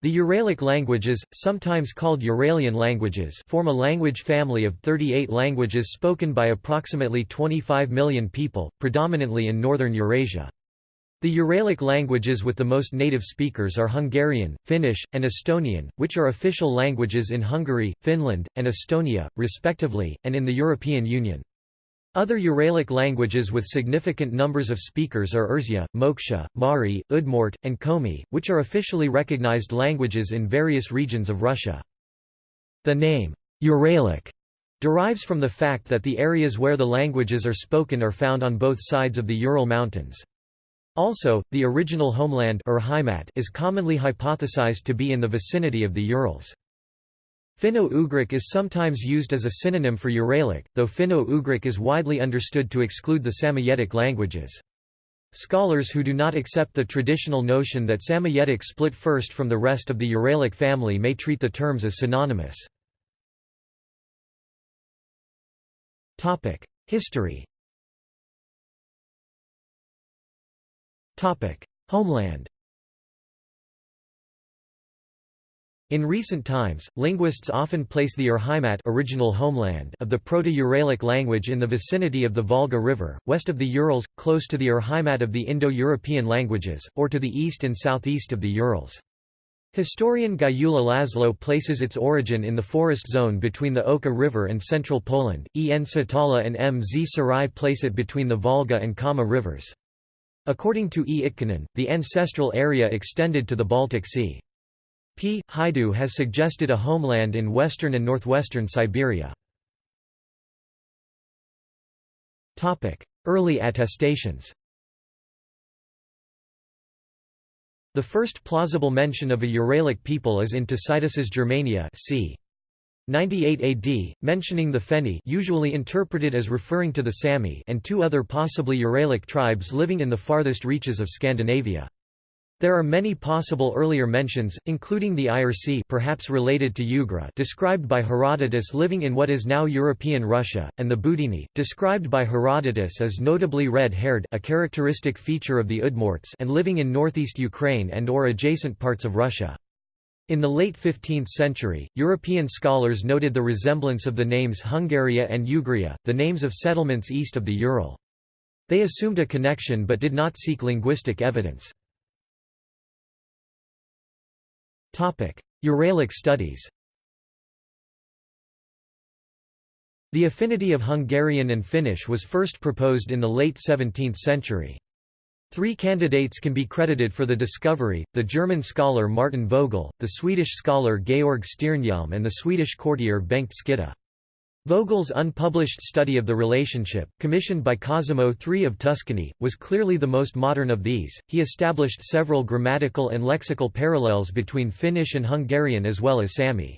The Uralic languages, sometimes called Uralian languages form a language family of 38 languages spoken by approximately 25 million people, predominantly in northern Eurasia. The Uralic languages with the most native speakers are Hungarian, Finnish, and Estonian, which are official languages in Hungary, Finland, and Estonia, respectively, and in the European Union. Other Uralic languages with significant numbers of speakers are Erzya, Moksha, Mari, Udmurt, and Komi, which are officially recognized languages in various regions of Russia. The name, Uralic, derives from the fact that the areas where the languages are spoken are found on both sides of the Ural Mountains. Also, the original homeland is commonly hypothesized to be in the vicinity of the Urals. Finno-Ugric is sometimes used as a synonym for Uralic, though Finno-Ugric is widely understood to exclude the Samoyedic languages. Scholars who do not accept the traditional notion that Samoyedic split first from the rest of the Uralic family may treat the terms as synonymous. History Homeland In recent times, linguists often place the Urheimat original homeland of the Proto-Uralic language in the vicinity of the Volga River, west of the Urals, close to the Urheimat of the Indo-European languages, or to the east and southeast of the Urals. Historian Gyula Laszlo places its origin in the forest zone between the Oka River and central Poland, E. N. Setälä and M. Z. Zsirai place it between the Volga and Kama rivers. According to E. Itkonen, the ancestral area extended to the Baltic Sea. P. Hajdú has suggested a homeland in western and northwestern Siberia. Early attestations The first plausible mention of a Uralic people is in Tacitus's Germania c. 98 AD, mentioning the Fenni usually interpreted as referring to the Sami and two other possibly Uralic tribes living in the farthest reaches of Scandinavia. There are many possible earlier mentions, including the Irc perhaps related to Ugra described by Herodotus living in what is now European Russia, and the Budini, described by Herodotus as notably red-haired a characteristic feature of the Udmurts and living in northeast Ukraine and or adjacent parts of Russia. In the late 15th century, European scholars noted the resemblance of the names Hungaria and Ugria, the names of settlements east of the Ural. They assumed a connection but did not seek linguistic evidence. Uralic studies The affinity of Hungarian and Finnish was first proposed in the late 17th century. Three candidates can be credited for the discovery, the German scholar Martin Fogel, the Swedish scholar Georg Stjernhjelm and the Swedish courtier Bengt Skytte. Fogel's unpublished study of the relationship, commissioned by Cosimo III of Tuscany, was clearly the most modern of these. He established several grammatical and lexical parallels between Finnish and Hungarian as well as Sami.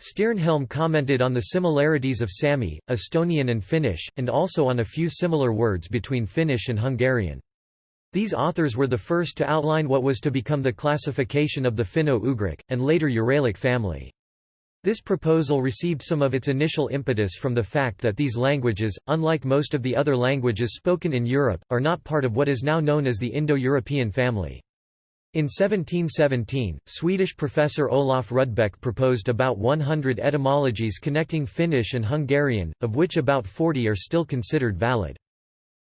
Stjernhjelm commented on the similarities of Sami, Estonian and Finnish, and also on a few similar words between Finnish and Hungarian. These authors were the first to outline what was to become the classification of the Finno-Ugric, and later Uralic family. This proposal received some of its initial impetus from the fact that these languages, unlike most of the other languages spoken in Europe, are not part of what is now known as the Indo-European family. In 1717, Swedish professor Olof Rudbeck proposed about 100 etymologies connecting Finnish and Hungarian, of which about 40 are still considered valid.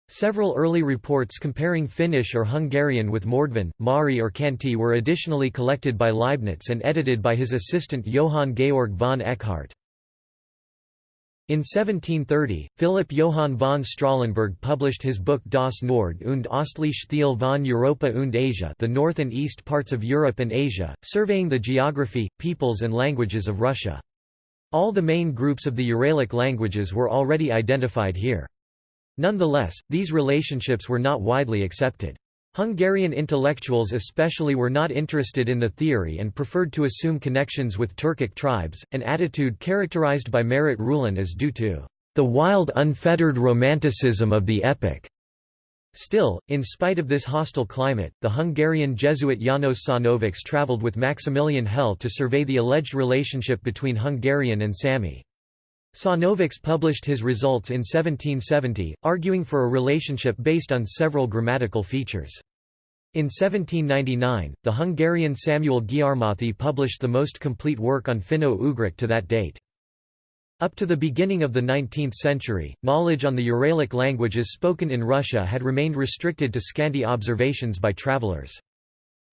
Several early reports comparing Finnish or Hungarian with Mordvin, Mari or Khanty were additionally collected by Leibniz and edited by his assistant Johann Georg von Eckhardt. In 1730, Philipp Johann von Strahlenberg published his book Das Nord- und Ostliche Teil von Europa und Asia the North and East parts of Europe and Asia, surveying the geography, peoples and languages of Russia. All the main groups of the Uralic languages were already identified here. Nonetheless, these relationships were not widely accepted. Hungarian intellectuals especially were not interested in the theory and preferred to assume connections with Turkic tribes, an attitude characterized by Merritt Ruhlen as due to the wild unfettered romanticism of the epic. Still, in spite of this hostile climate, the Hungarian Jesuit János Sajnovics travelled with Maximilian Hell to survey the alleged relationship between Hungarian and Sami. Sajnovics published his results in 1770, arguing for a relationship based on several grammatical features. In 1799, the Hungarian Samuel Gyarmathy published the most complete work on Finno-Ugric to that date. Up to the beginning of the 19th century, knowledge on the Uralic languages spoken in Russia had remained restricted to scanty observations by travelers.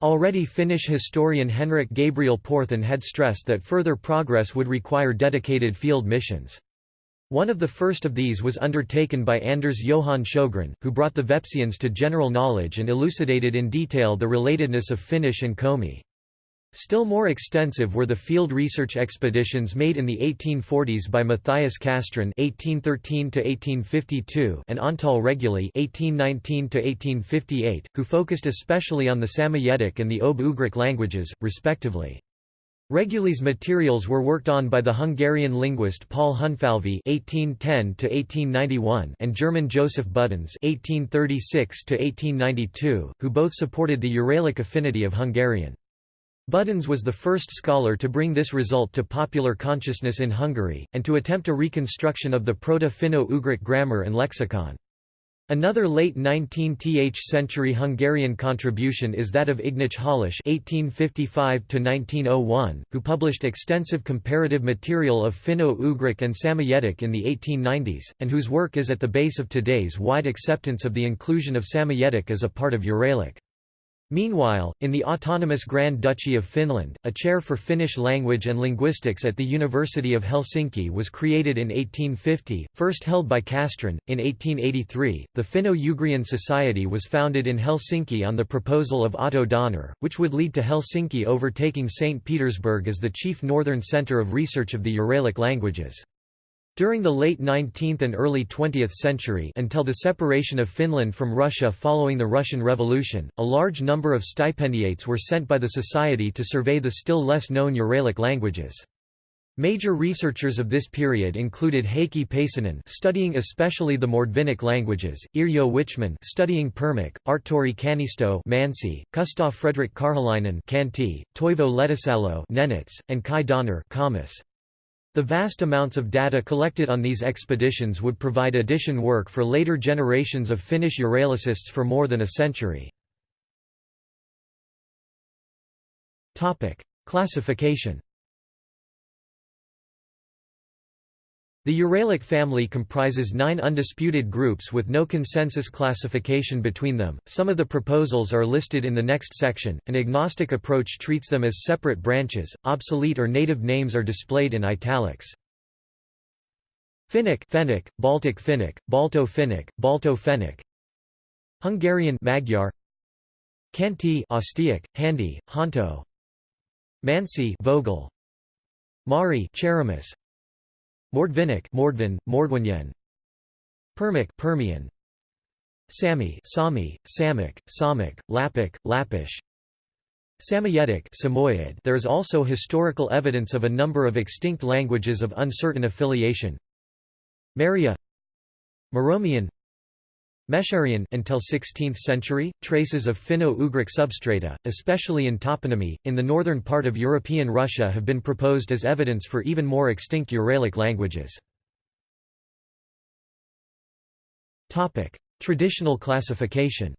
Already Finnish historian Henrik Gabriel Porthan had stressed that further progress would require dedicated field missions. One of the first of these was undertaken by Anders Johan Sjögren, who brought the Vepsians to general knowledge and elucidated in detail the relatedness of Finnish and Komi. Still more extensive were the field research expeditions made in the 1840s by Matthias Castrén (1813–1852) and Antal Reguly (1819–1858), who focused especially on the Samoyedic and the Ob-Ugric languages, respectively. Reguly's materials were worked on by the Hungarian linguist Paul Hunfalvy (1810–1891) and German Joseph Budenz (1836–1892), who both supported the Uralic affinity of Hungarian. Budenz was the first scholar to bring this result to popular consciousness in Hungary, and to attempt a reconstruction of the Proto-Finno-Ugric grammar and lexicon. Another late 19th century Hungarian contribution is that of Ignác Halász (1855–1901), who published extensive comparative material of Finno-Ugric and Samoyedic in the 1890s, and whose work is at the base of today's wide acceptance of the inclusion of Samoyedic as a part of Uralic. Meanwhile, in the autonomous Grand Duchy of Finland, a chair for Finnish language and linguistics at the University of Helsinki was created in 1850, first held by Castrén. In 1883, the Finno-Ugrian Society was founded in Helsinki on the proposal of Otto Donner, which would lead to Helsinki overtaking St. Petersburg as the chief northern centre of research of the Uralic languages. During the late 19th and early 20th century until the separation of Finland from Russia following the Russian Revolution, a large number of stipendiates were sent by the Society to survey the still less known Uralic languages. Major researchers of this period included Heikki Paasonen studying especially the Mordvinic languages, Yrjö Wichman studying Permic, Artturi Kannisto Mansi, Kustaa Fredrik Karjalainen Khanty, Toivo Lehtisalo Nenets, and Kai Donner Kamas. The vast amounts of data collected on these expeditions would provide addition work for later generations of Finnish Uralicists for more than a century. Classification The Uralic family comprises nine undisputed groups with no consensus classification between them. Some of the proposals are listed in the next section. An agnostic approach treats them as separate branches. Obsolete or native names are displayed in italics. Finnic, Fennic, Baltic Finnic, Balto Finnic, Balto Fennic. Hungarian Magyar. Khanty Ostyak, Handi, Honto. Mansi Vogul. Mari Cheremis. Mordvinic Mordvin, Mordvinian Permic Permian. Sami Sami, Samic, Samic, Lapic, Lapish. Samoyedic Samoyed. There is also historical evidence of a number of extinct languages of uncertain affiliation. Maria. Muromian Meshcherian until 16th century, traces of Finno-Ugric substrata, especially in toponymy, in the northern part of European Russia have been proposed as evidence for even more extinct Uralic languages. Traditional classification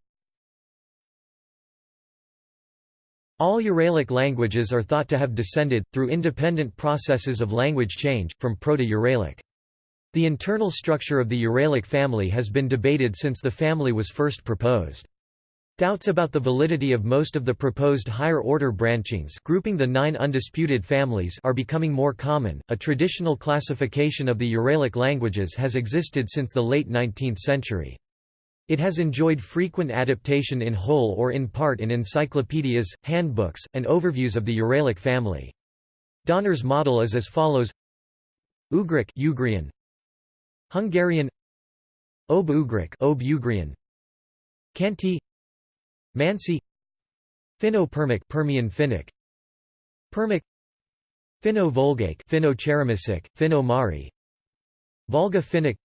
All Uralic languages are thought to have descended, through independent processes of language change, from Proto-Uralic. The internal structure of the Uralic family has been debated since the family was first proposed. Doubts about the validity of most of the proposed higher order branchings, grouping the nine undisputed families, are becoming more common. A traditional classification of the Uralic languages has existed since the late 19th century. It has enjoyed frequent adaptation in whole or in part in encyclopedias, handbooks, and overviews of the Uralic family. Donner's model is as follows Ugric Ugrian, Hungarian Ob-Ugric Ob-Ugrian Khanty Mansi Finno-Permic Permian Finnic Permic Finno-Volgaic Finno-Cheremisic Finno-Mari Volga Finnic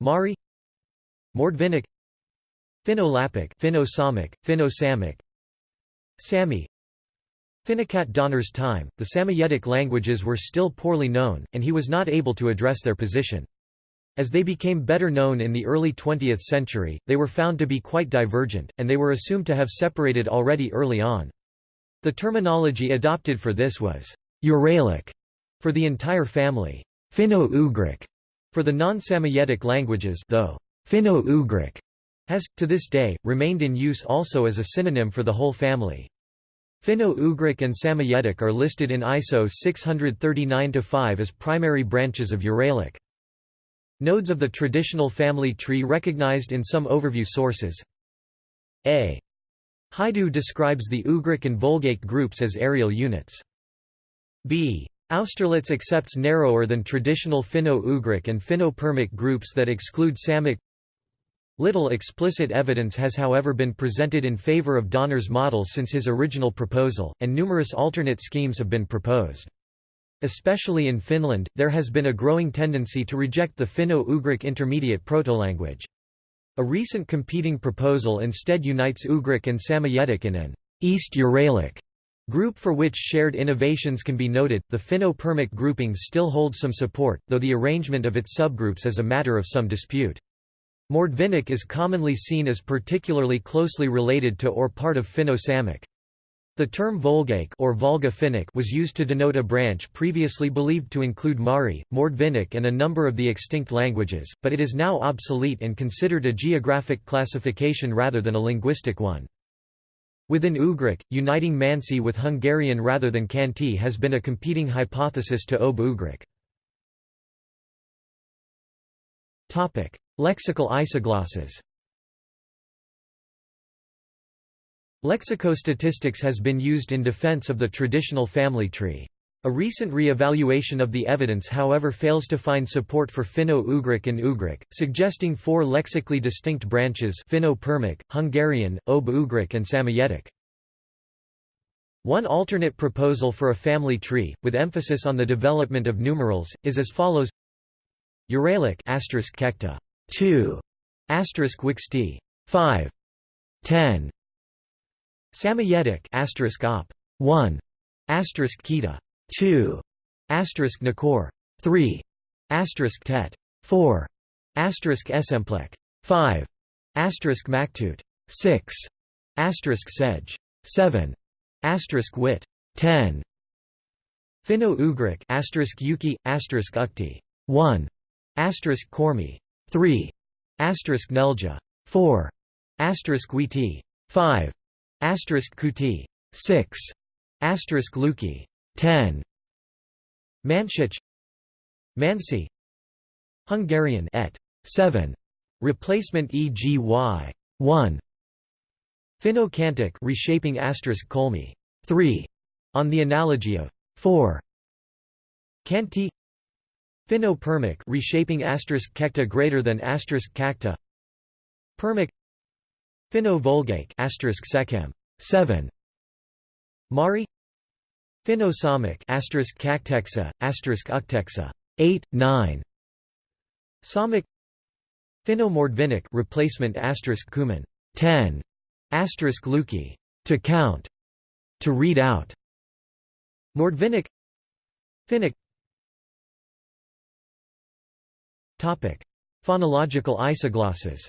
Mari Mordvinic Finno-Lapic Finno-Samic Finno-Samic Sami Finnic at Donner's time, the Samoyedic languages were still poorly known, and he was not able to address their position. As they became better known in the early 20th century, they were found to be quite divergent, and they were assumed to have separated already early on. The terminology adopted for this was Uralic for the entire family, Finno-Ugric for the non-Samoyedic languages though Finno-Ugric has, to this day, remained in use also as a synonym for the whole family. Finno-Ugric and Samoyedic are listed in ISO 639-5 as primary branches of Uralic. Nodes of the traditional family tree recognized in some overview sources A. Hajdú describes the Ugric and Volgaic groups as areal units. B. Austerlitz accepts narrower than traditional Finno-Ugric and Finno-Permic groups that exclude Samic Little explicit evidence has however been presented in favor of Donner's model since his original proposal, and numerous alternate schemes have been proposed. Especially in Finland, there has been a growing tendency to reject the Finno-Ugric intermediate proto-language. A recent competing proposal instead unites Ugric and Samoyedic in an East Uralic group for which shared innovations can be noted. The Finno-Permic grouping still holds some support, though the arrangement of its subgroups is a matter of some dispute. Mordvinic is commonly seen as particularly closely related to or part of Finno-Samic. The term Volgaic or Volga Finnic was used to denote a branch previously believed to include Mari, Mordvinic and a number of the extinct languages, but it is now obsolete and considered a geographic classification rather than a linguistic one. Within Ugric, uniting Mansi with Hungarian rather than Khanty has been a competing hypothesis to Ob-Ugric. Lexical isoglosses Lexicostatistics has been used in defense of the traditional family tree. A recent re-evaluation of the evidence however fails to find support for Finno-Ugric and Ugric, suggesting four lexically distinct branches Finno-Permic, Hungarian, Ob-Ugric and Samoyedic. One alternate proposal for a family tree, with emphasis on the development of numerals, is as follows Uralic asterisk kekta 2 asterisk wixty 5 10 Samoyedic asterisk op 1 asterisk kita 2 asterisk nakor 3 asterisk tet 4 asterisk esemplek 5 asterisk maktut 6 asterisk sej 7 asterisk wit 10 Finno-Ugric asterisk yuki asterisk ukti 1 asterisk kormi 3 asterisk Nelja 4 asterisk Witi 5 asterisk Kuti 6 asterisk Luki 10 Manchich Mansi Hungarian et 7 replacement EGY 1 Finno-Khantic reshaping asterisk Kolmi 3 on the analogy of 4 Khanty Finno-Permic reshaping asterisk kekta greater than asterisk kakta Permic Finno-Volgaic asterisk sekhem 7 Mari. Finno-Samic asterisk kakteksa asterisk ukteksa 8 9 Samic Finno-Mordvinic replacement asterisk kuman 10 asterisk luki to count to read out. Mordvinic. Finnic Topic: Phonological isoglosses.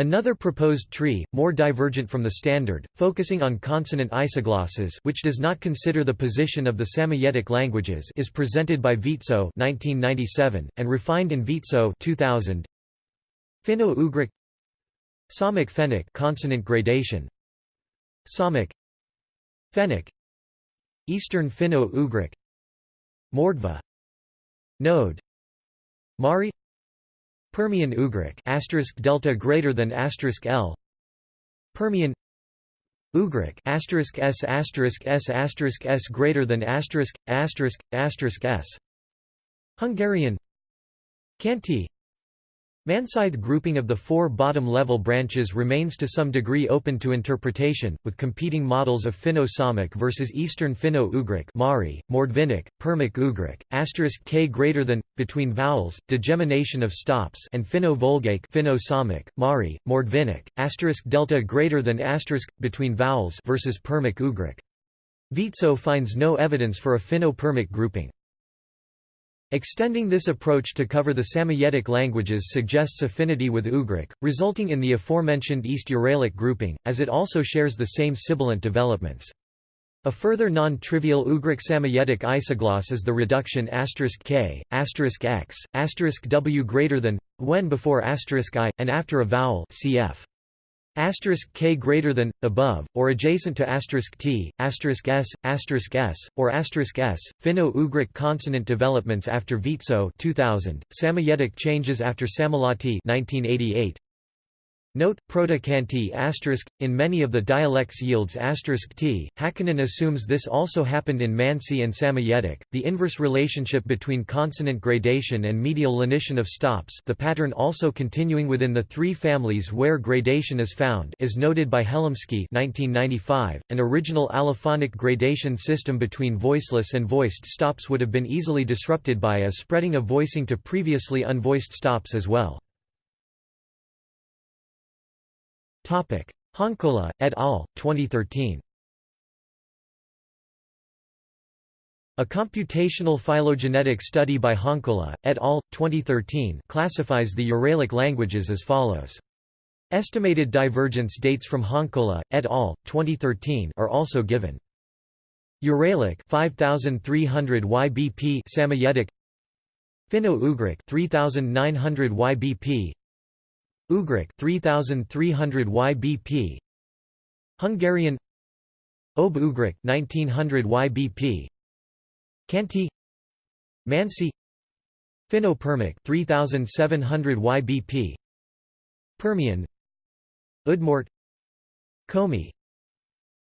Another proposed tree, more divergent from the standard, focusing on consonant isoglosses which does not consider the position of the Samoyedic languages is presented by Viitso 1997, and refined in Viitso 2000. Finno-Ugric. Samic Fennic consonant gradation. Samic Fennic Eastern Finno-Ugric. Mordva Node. Mari Permian Ugric asterisk delta greater than asterisk L. Permian Ugric asterisk S asterisk S asterisk S greater than asterisk asterisk asterisk S. Hungarian Khanty Manside grouping of the four bottom-level branches remains to some degree open to interpretation, with competing models of Finno-Samic versus Eastern Finno-Ugric Mari, Mordvinic, Permic-Ugric, asterisk k greater than, between vowels, degemination of stops and Finno-Volgaic Finno-Samic, Mari, Mordvinic, asterisk delta greater than asterisk, between vowels versus Permic-Ugric. Viitso finds no evidence for a Finno-Permic grouping. Extending this approach to cover the Samoyedic languages suggests affinity with Ugric, resulting in the aforementioned East Uralic grouping, as it also shares the same sibilant developments. A further non-trivial Ugric Samoyedic isogloss is the reduction *k*, *x*, w greater than, when before *i, and after a vowel cf. Asterisk k greater than above or adjacent to asterisk t, asterisk s, asterisk s, or asterisk s. Finno-Ugric consonant developments after Viitso 2000, Samoyedic changes after Sammallahti 1988. Note, proto-Khanty in many of the dialects yields t. Hakkinen assumes this also happened in Mansi and Samoyedic. The inverse relationship between consonant gradation and medial lenition of stops the pattern also continuing within the three families where gradation is found is noted by Helimski 1995. .An original allophonic gradation system between voiceless and voiced stops would have been easily disrupted by a spreading of voicing to previously unvoiced stops as well. Honkola, et al., 2013. A computational phylogenetic study by Honkola, et al., 2013 classifies the Uralic languages as follows. Estimated divergence dates from Honkola, et al., 2013 are also given. Uralic 5300 YBP Samoyedic Finno-Ugric 3900 YBP Ugric 3300 YBP Hungarian Ob Ugric 1900 YBP Khanty Mansi Finno-Permic 3700 YBP Permian Udmurt Komi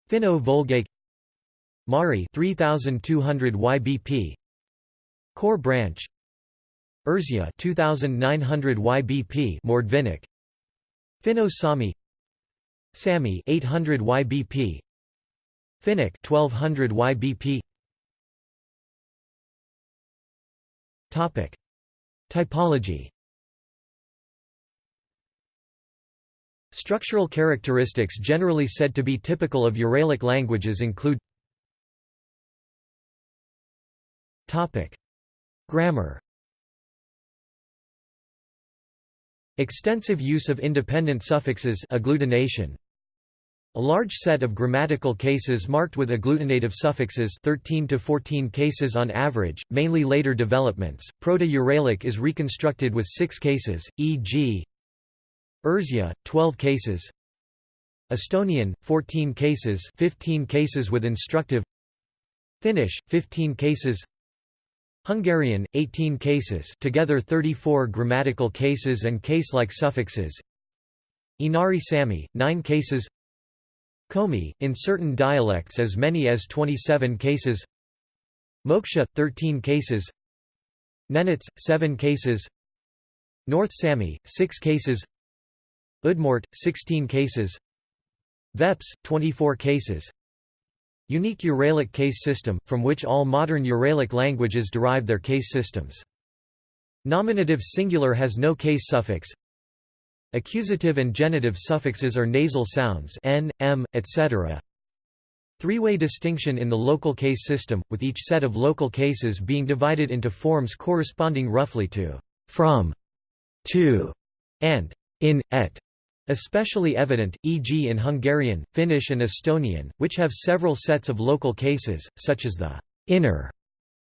Finno-Volgaic Mari 3200 YBP Core branch Erzya 2900 YBP Mordvinic Finno-Sami Sami 800 YBP Finnic 1200 YBP Topic. Typology. Structural characteristics generally said to be typical of Uralic languages include Topic. Grammar Extensive use of independent suffixes agglutination. A large set of grammatical cases marked with agglutinative suffixes 13 to 14 cases on average, mainly later developments. Proto-Uralic is reconstructed with 6 cases, e.g. Erzya 12 cases. Estonian 14 cases, 15 cases with instructive. Finnish 15 cases. Hungarian, 18 cases together 34 grammatical cases and case-like suffixes. Inari Sami, 9 cases. Komi, in certain dialects as many as 27 cases. Moksha, 13 cases. Nenets, 7 cases. North Sami, 6 cases. Udmurt, 16 cases. Veps, 24 cases Unique Uralic case system, from which all modern Uralic languages derive their case systems. Nominative singular has no case suffix. Accusative and genitive suffixes are nasal sounds n, m, etc. Three-way distinction in the local case system, with each set of local cases being divided into forms corresponding roughly to from, to, and in, et. Especially evident, e.g. in Hungarian, Finnish and Estonian, which have several sets of local cases, such as the inner,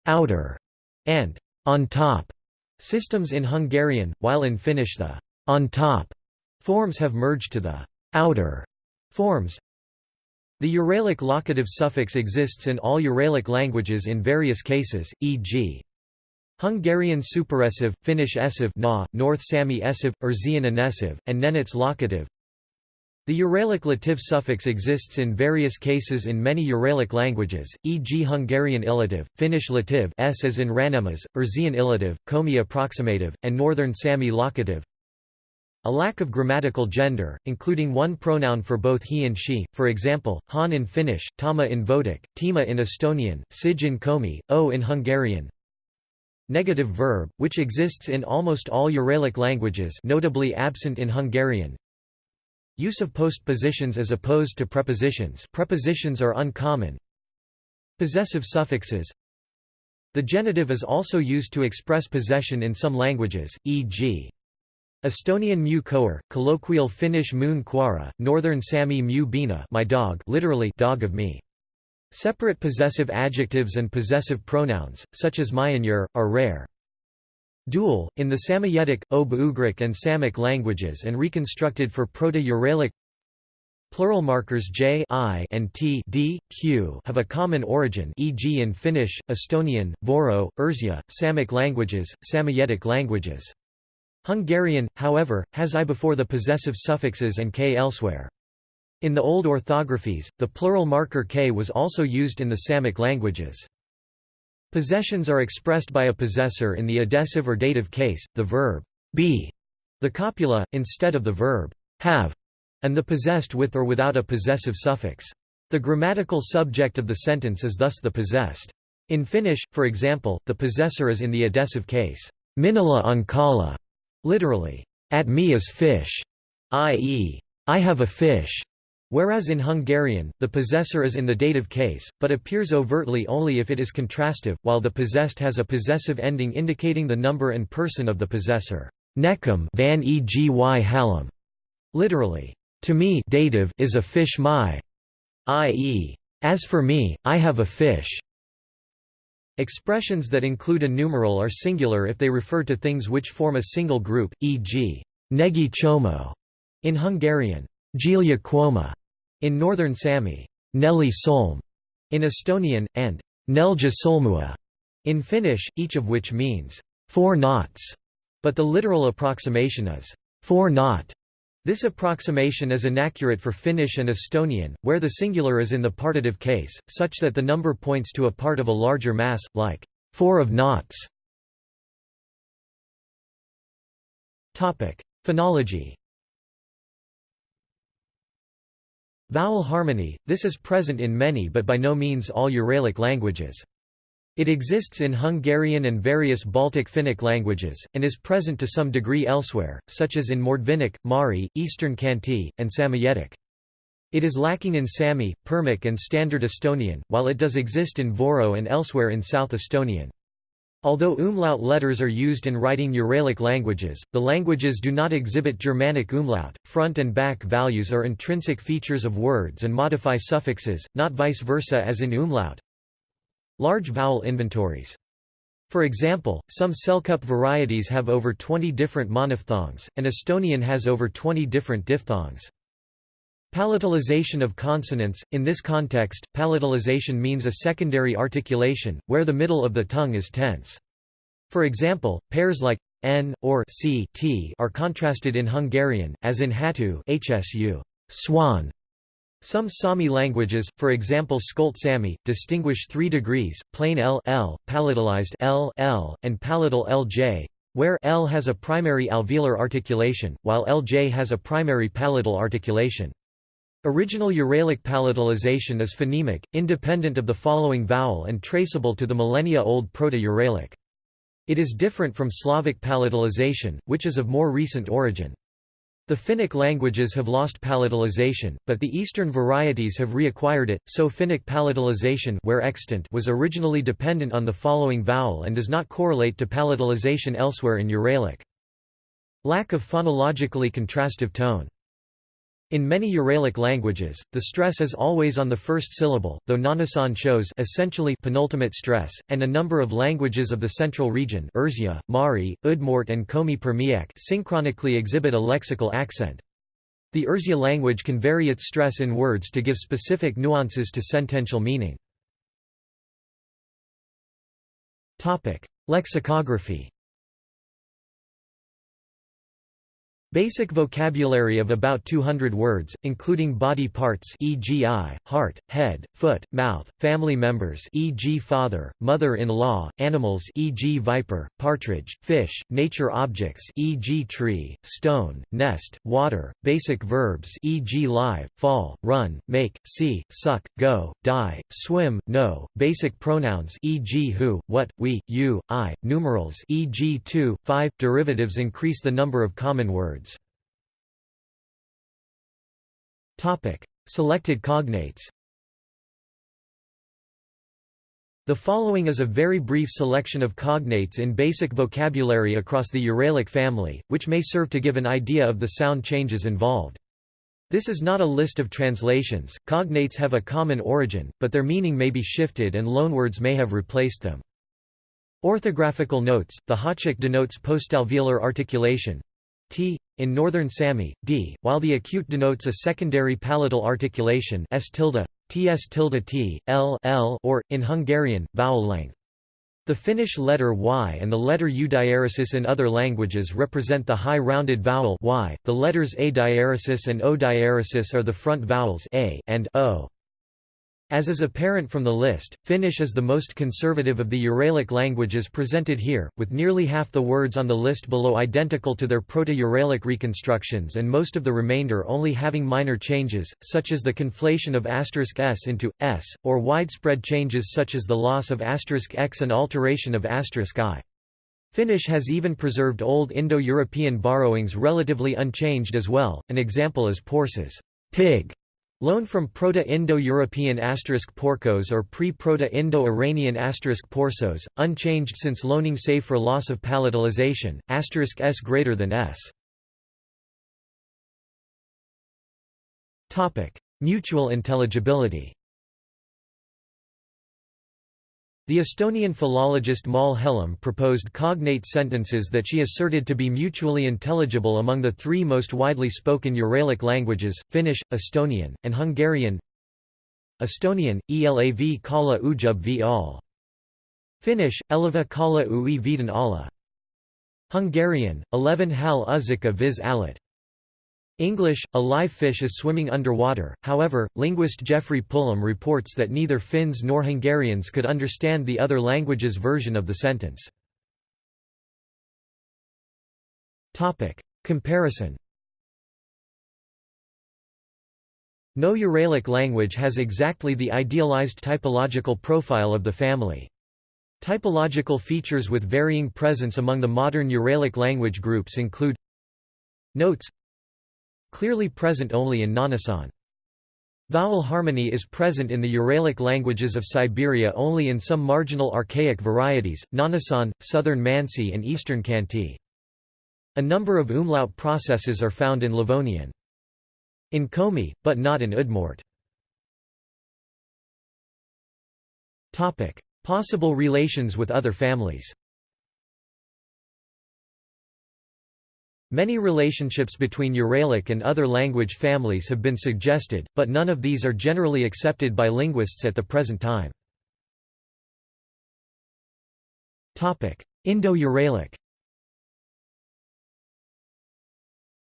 outer, and on top systems in Hungarian, while in Finnish the on top forms have merged to the outer forms. The Uralic locative suffix exists in all Uralic languages in various cases, e.g. Hungarian superessive, Finnish essive na, North Sami essive, Erzyan inessive, and Nenets locative. The Uralic lative suffix exists in various cases in many Uralic languages, e.g. Hungarian illative, Finnish lative s as in Ranemas, Erzyan illative, Komi approximative, and Northern Sami locative. A lack of grammatical gender, including one pronoun for both he and she, for example, han in Finnish, tama in Votic, tima in Estonian, sig in Komi, o in Hungarian, Negative verb, which exists in almost all Uralic languages notably absent in Hungarian. Use of postpositions as opposed to prepositions prepositions are uncommon. Possessive suffixes The genitive is also used to express possession in some languages, e.g. Estonian mu koer, colloquial Finnish moon quara, Northern Sami mu bina my dog literally dog of me. Separate possessive adjectives and possessive pronouns, such as myanur, are rare. Dual, in the Samoyedic, Obo-Ugric and Samic languages and reconstructed for Proto-Uralic Plural markers j I and t d, q have a common origin e.g. in Finnish, Estonian, Voro, Erzya, Samic languages, Samoyedic languages. Hungarian, however, has i before the possessive suffixes and k elsewhere. In the old orthographies, the plural marker k was also used in the Samic languages. Possessions are expressed by a possessor in the adessive or dative case, the verb be, the copula, instead of the verb have and the possessed with or without a possessive suffix. The grammatical subject of the sentence is thus the possessed. In Finnish, for example, the possessor is in the adessive case, minulla on kala, literally, at me is fish, i.e., I have a fish, whereas in Hungarian, the possessor is in the dative case, but appears overtly only if it is contrastive, while the possessed has a possessive ending indicating the number and person of the possessor. Nekum van egi hallam, literally, to me dative is a fish my, i.e., as for me, I have a fish. Expressions that include a numeral are singular if they refer to things which form a single group, e.g., negi chomo in Hungarian, Gilia quoma in Northern Sami, Nelli solm in Estonian, and Nelja solmua in Finnish, each of which means four knots, but the literal approximation is four knot. This approximation is inaccurate for Finnish and Estonian, where the singular is in the partitive case, such that the number points to a part of a larger mass, like four of knots. Phonology Vowel harmony, this is present in many but by no means all Uralic languages. It exists in Hungarian and various Baltic Finnic languages, and is present to some degree elsewhere, such as in Mordvinic, Mari, Eastern Khanty, and Samoyedic. It is lacking in Sami, Permic and Standard Estonian, while it does exist in Voro and elsewhere in South Estonian. Although umlaut letters are used in writing Uralic languages, the languages do not exhibit Germanic umlaut. Front and back values are intrinsic features of words and modify suffixes, not vice versa as in umlaut. Large vowel inventories. For example, some Selkup varieties have over 20 different monophthongs, and Estonian has over 20 different diphthongs. Palatalization of consonants – In this context, palatalization means a secondary articulation, where the middle of the tongue is tense. For example, pairs like n or c t are contrasted in Hungarian, as in hatu hsu swan, some Sami languages, for example Skolt Sami, distinguish three degrees, plain L, L palatalized L, L, and palatal LJ, where L has a primary alveolar articulation, while LJ has a primary palatal articulation. Original Uralic palatalization is phonemic, independent of the following vowel and traceable to the millennia-old Proto-Uralic. It is different from Slavic palatalization, which is of more recent origin. The Finnic languages have lost palatalization, but the eastern varieties have reacquired it, so Finnic palatalization where extant was originally dependent on the following vowel and does not correlate to palatalization elsewhere in Uralic. Lack of phonologically contrastive tone in many Uralic languages, the stress is always on the first syllable, though Nganasan shows essentially penultimate stress, and a number of languages of the central region Erzya, Mari, Udmurt and Komi Permiak synchronically exhibit a lexical accent. The Erzya language can vary its stress in words to give specific nuances to sentential meaning. Lexicography Basic vocabulary of about 200 words, including body parts e.g. eye, heart, head, foot, mouth, family members e.g. father, mother-in-law, animals e.g. viper, partridge, fish, nature objects e.g. tree, stone, nest, water, basic verbs e.g. live, fall, run, make, see, suck, go, die, swim, know, basic pronouns e.g. who, what, we, you, I, numerals e.g. 2, 5, derivatives increase the number of common words. Selected cognates The following is a very brief selection of cognates in basic vocabulary across the Uralic family, which may serve to give an idea of the sound changes involved. This is not a list of translations, cognates have a common origin, but their meaning may be shifted and loanwords may have replaced them. Orthographical notes, the háček denotes postalveolar articulation t in northern Sami, d, while the acute denotes a secondary palatal articulation s tilde, ts tilde t, l, l or, in Hungarian, vowel length. The Finnish letter y and the letter u diaeresis in other languages represent the high rounded vowel y. The letters a diaeresis and o diaeresis are the front vowels a and o. As is apparent from the list, Finnish is the most conservative of the Uralic languages presented here, with nearly half the words on the list below identical to their Proto-Uralic reconstructions and most of the remainder only having minor changes, such as the conflation of asterisk *s into s, or widespread changes such as the loss of asterisk *x and alteration of asterisk *i. Finnish has even preserved Old Indo-European borrowings relatively unchanged as well, an example is Porses pig", Loan from Proto-Indo-European asterisk porcos or pre-Proto-Indo-Iranian asterisk porsos, unchanged since loaning save for loss of palatalization, asterisk s greater than s. Mutual intelligibility the Estonian philologist Mall Hellam proposed cognate sentences that she asserted to be mutually intelligible among the three most widely spoken Uralic languages, Finnish, Estonian, and Hungarian Estonian, elav kala ujub v all. Finnish, elava kala ui vidan alla. Hungarian, 11 hal uzika viz alat. English, a live fish is swimming underwater, however, linguist Geoffrey Pullum reports that neither Finns nor Hungarians could understand the other language's version of the sentence. Comparison No Uralic language has exactly the idealized typological profile of the family. Typological features with varying presence among the modern Uralic language groups include Notes Clearly present only in Nganasan. Vowel harmony is present in the Uralic languages of Siberia only in some marginal archaic varieties, Nganasan, southern Mansi and eastern Khanty. A number of umlaut processes are found in Livonian. In Komi, but not in Udmurt. Possible relations with other families Many relationships between Uralic and other language families have been suggested, but none of these are generally accepted by linguists at the present time. Indo-Uralic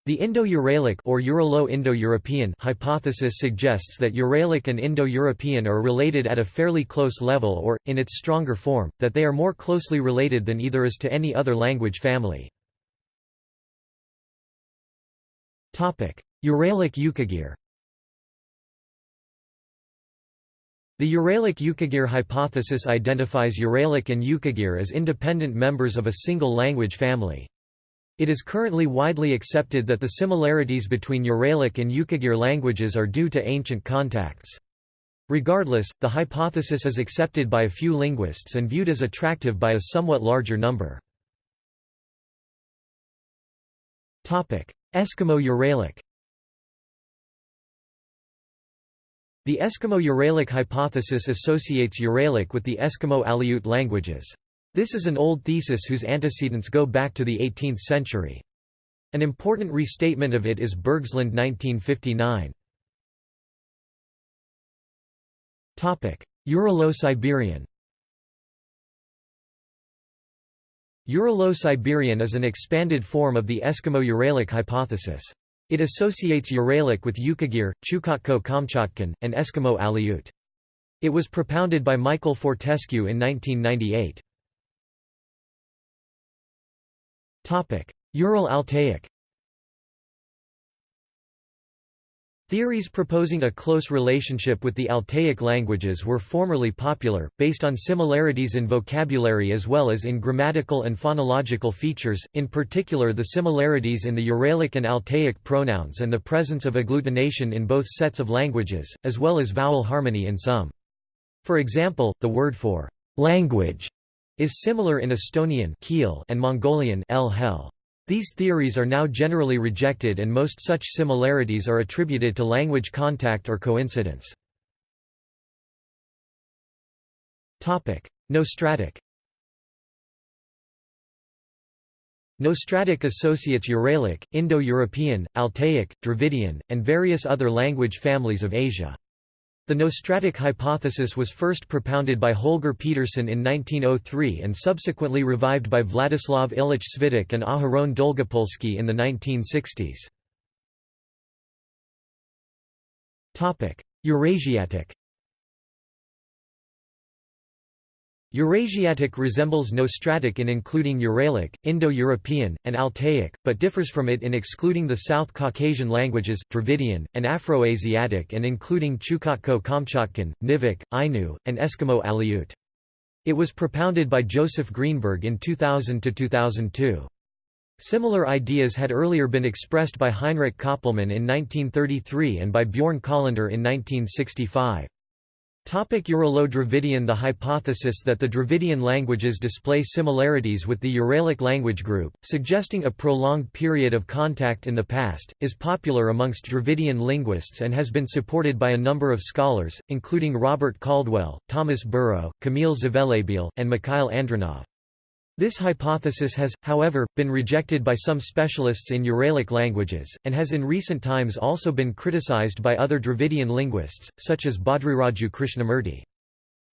The Indo-Uralic or Uralo-Indo-European hypothesis suggests that Uralic and Indo-European are related at a fairly close level or, in its stronger form, that they are more closely related than either is to any other language family. Uralic Yukagir The Uralic Yukagir hypothesis identifies Uralic and Yukagir as independent members of a single language family. It is currently widely accepted that the similarities between Uralic and Yukagir languages are due to ancient contacts. Regardless, the hypothesis is accepted by a few linguists and viewed as attractive by a somewhat larger number. Eskimo Uralic The Eskimo Uralic hypothesis associates Uralic with the Eskimo Aleut languages. This is an old thesis whose antecedents go back to the 18th century. An important restatement of it is Bergsland 1959. Uralo-Siberian Uralo-Siberian is an expanded form of the Eskimo-Uralic hypothesis. It associates Uralic with Yukagir, Chukotko-Kamchatkan, and Eskimo Aleut. It was propounded by Michael Fortescue in 1998. Ural-Altaic Theories proposing a close relationship with the Altaic languages were formerly popular, based on similarities in vocabulary as well as in grammatical and phonological features, in particular the similarities in the Uralic and Altaic pronouns and the presence of agglutination in both sets of languages, as well as vowel harmony in some. For example, the word for language is similar in Estonian and Mongolian These theories are now generally rejected and most such similarities are attributed to language contact or coincidence. Nostratic Nostratic associates Uralic, Indo-European, Altaic, Dravidian, and various other language families of Asia. The Nostratic hypothesis was first propounded by Holger Pedersen in 1903 and subsequently revived by Vladislav Illich Svitych and Aharon Dolgopolsky in the 1960s. Eurasiatic Eurasiatic resembles Nostratic in including Uralic, Indo-European, and Altaic, but differs from it in excluding the South Caucasian languages, Dravidian, and Afroasiatic and including Chukotko-Kamchatkan, Nivkh, Ainu, and Eskimo Aleut. It was propounded by Joseph Greenberg in 2000–2002. Similar ideas had earlier been expressed by Heinrich Koppelmann in 1933 and by Bjorn Collinder in 1965. Uralo-Dravidian The hypothesis that the Dravidian languages display similarities with the Uralic language group, suggesting a prolonged period of contact in the past, is popular amongst Dravidian linguists and has been supported by a number of scholars, including Robert Caldwell, Thomas Burrow, Camille Zvelebil, and Mikhail Andronov. This hypothesis has, however, been rejected by some specialists in Uralic languages, and has in recent times also been criticized by other Dravidian linguists, such as Bhadriraju Krishnamurti.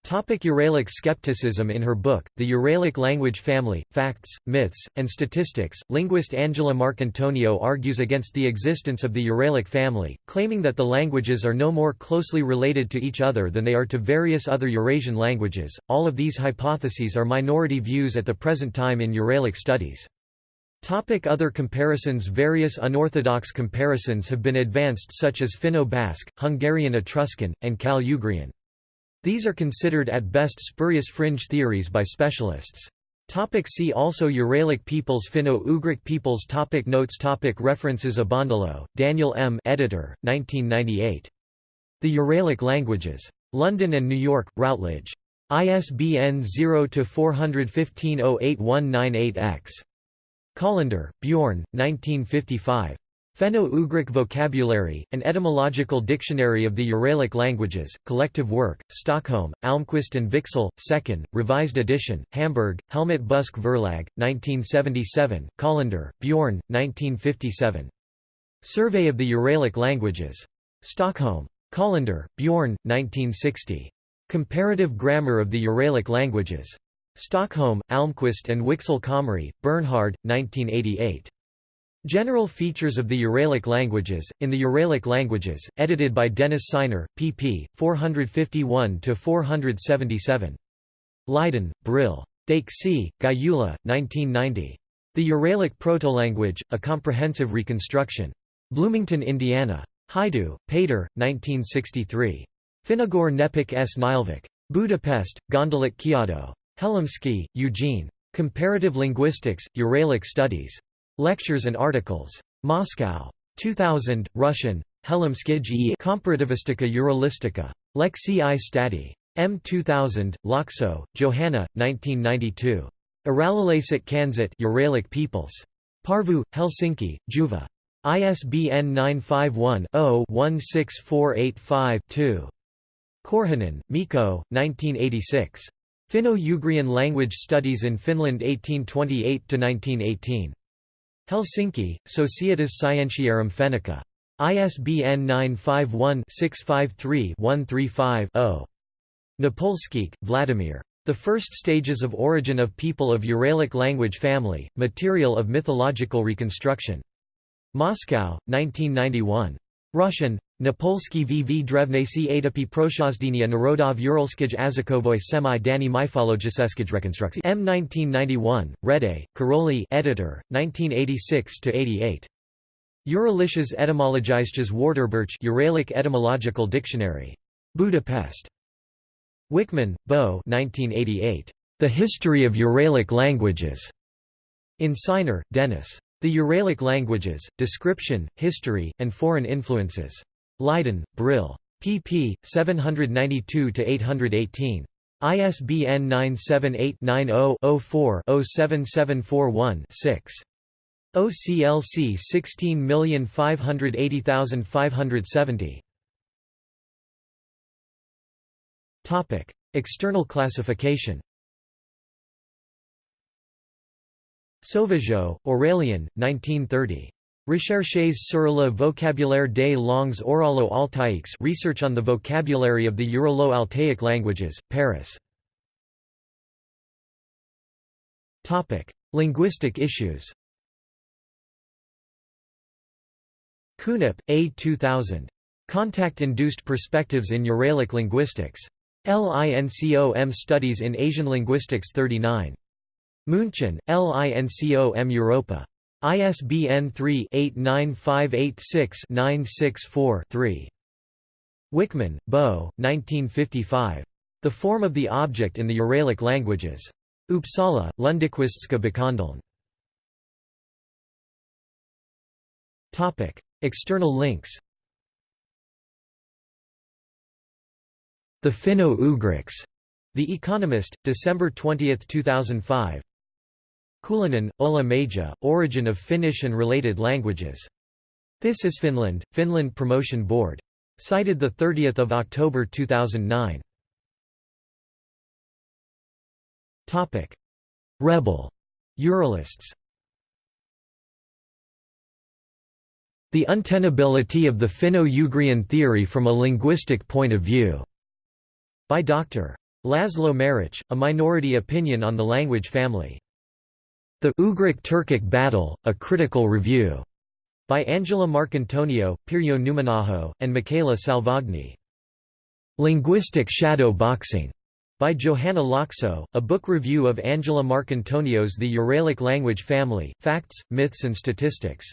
Topic Uralic skepticism In her book, The Uralic Language Family, Facts, Myths, and Statistics, linguist Angela Marcantonio argues against the existence of the Uralic family, claiming that the languages are no more closely related to each other than they are to various other Eurasian languages. All of these hypotheses are minority views at the present time in Uralic studies. Topic other comparisons Various unorthodox comparisons have been advanced such as Finno-Basque, Hungarian Etruscan, and Cal-Ugrian. These are considered at best spurious fringe theories by specialists. Topic see also Uralic peoples Finno-Ugric peoples topic Notes topic References Abondolo, Daniel M. Editor, 1998. The Uralic Languages. London and New York, Routledge. ISBN 0-415-08198-X. Collinder, Bjorn, 1955. Finno-Ugric Vocabulary, an etymological dictionary of the Uralic languages, collective work, Stockholm, Almqvist and Wiksell, 2nd, revised edition, Hamburg, Helmut Buske Verlag, 1977, Collinder, Bjorn, 1957. Survey of the Uralic languages. Stockholm. Collinder, Bjorn, 1960. Comparative Grammar of the Uralic languages. Stockholm, Almqvist and Wiksell Comrie, Bernhard, 1988. General features of the Uralic languages, in the Uralic languages, edited by Denis Sinor, pp. 451–477. Leiden, Brill. Décsy, Gyula, 1990. The Uralic Protolanguage, A Comprehensive Reconstruction. Bloomington, Indiana. Hajdú, Péter, 1963. Finnugor népek és nyelvek. Budapest, Gondolat Kiadó. Helimski, Eugene. Comparative Linguistics, Uralic Studies. Lectures and articles. Moscow. 2000, Russian. Hellemskij Komparativistika Uralistika. Lexi i Stati. M. 2000, Laakso, Johanna, 1992. Uralilaiset kansat Uralic peoples. Porvoo, Helsinki, Juva. ISBN 951-0-16485-2. Korhonen, Mikko, 1986. Finno-Ugrian Language Studies in Finland 1828–1918. Helsinki, Societas Scientiarum Fennica. ISBN 951-653-135-0. Napolskikh, Vladimir. The First Stages of Origin of People of Uralic Language Family, Material of Mythological Reconstruction. Moscow, 1991. Russian, Napolski vv drevnesi atopy proshozdenia narodov uralskij azakovoi semi dani mythologiskij reconstructi M 1991, Rédei, Károly editor, 1986–88. Uralisches etymologisches Wörterbuch Uralic Etymological Dictionary. Budapest. Wickman, Bo 1988. The History of Uralic Languages. In Dennis. The Uralic Languages, Description, History, and Foreign Influences. Leiden, Brill. pp. 792–818. ISBN 978-90-04-07741-6. OCLC 16580570. Topic: External classification. Sauvageot, Aurélien, 1930. Recherches sur le vocabulaire des langues oralo-altaïques Research on the vocabulary of the Uralo-Altaic languages, Paris. Linguistic issues. Künnap, A. 2000. Contact-induced perspectives in Uralic linguistics. LINCOM Studies in Asian Linguistics 39. München, LINCOM Europa. ISBN 3-89586-964-3. Wickman, Bo, 1955. The Form of the Object in the Uralic Languages. Uppsala, Lundequistska Bokhandeln. External links The Finno-Ugrics. The Economist, December 20, 2005. Kulonen, Ulla Maija, Origin of Finnish and Related Languages. This is Finland, Finland Promotion Board. Cited 30 October 2009. Rebel. Uralists The untenability of the Finno-Ugrian theory from a linguistic point of view by Dr. Laszlo Marich, a minority opinion on the language family. The Ugric-Turkic Battle, a Critical Review, by Angela Marcantonio, Pirjo Nummenaho, and Michaela Salvagni. Linguistic Shadow Boxing, by Johanna Laakso, a book review of Angela Marcantonio's The Uralic Language Family, Facts, Myths and Statistics.